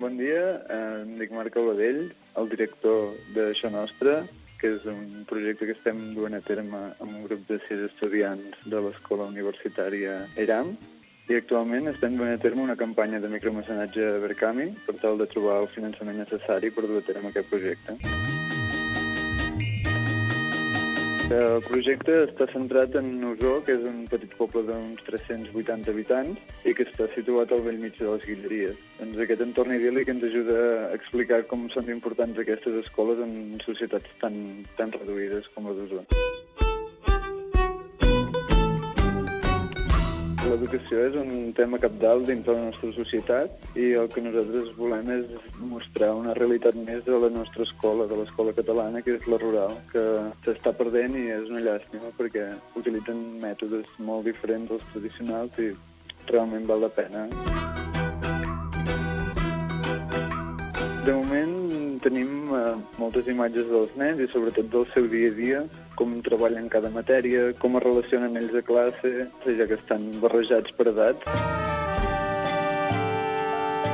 Bon dia, eh, em dic Marc Albadell, el director d'Això Nostre, que és un projecte que estem duent a terme amb un grup de sis estudiants de l'Escola Universitària ERAM, i actualment estem duent a terme una campanya de micromecenatge a Berkami per tal de trobar el finançament necessari per dur a terme aquest projecte. El projecte està centrat en Usó, que és un petit poble d'uns 380 habitants i que està situat al vell mig de les Guilleries. Doncs aquest entorn idíl·lic ens ajuda a explicar com són importants aquestes escoles en societats tan, tan reduïdes com la d'Osó. L'educació és un tema capdalt dins de la nostra societat i el que nosaltres volem és mostrar una realitat més de la nostra escola, de l'escola catalana, que és la rural, que s'està perdent i és una llàstima perquè utilitzen mètodes molt diferents dels tradicionals i realment val la pena. De moment tenim eh, moltes imatges dels nens i sobretot del seu dia a dia, com treballen cada matèria, com es relacionen ells a classe, ja que estan barrejats per edats.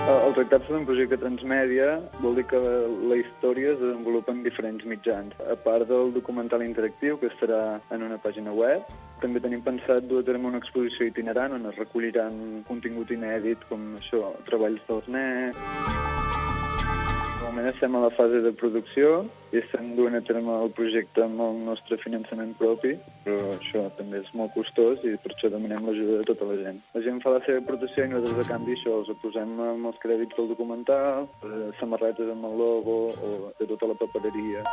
El tractar-se d'un projecte transmèdia vol dir que la història es desenvolupa en diferents mitjans. A part del documental interactiu, que estarà en una pàgina web, també tenim pensat dur a terme una exposició itinerant on es recolliran contingut inèdit com això, treballs dels nens moment estem a la fase de producció i estem duent a terme el projecte amb el nostre finançament propi, però això també és molt costós i per això demanem l'ajuda de tota la gent. La gent fa la seva aportació i nosaltres a canvi això els posem amb els crèdits del documental, samarretes amb el logo o de tota la papereria.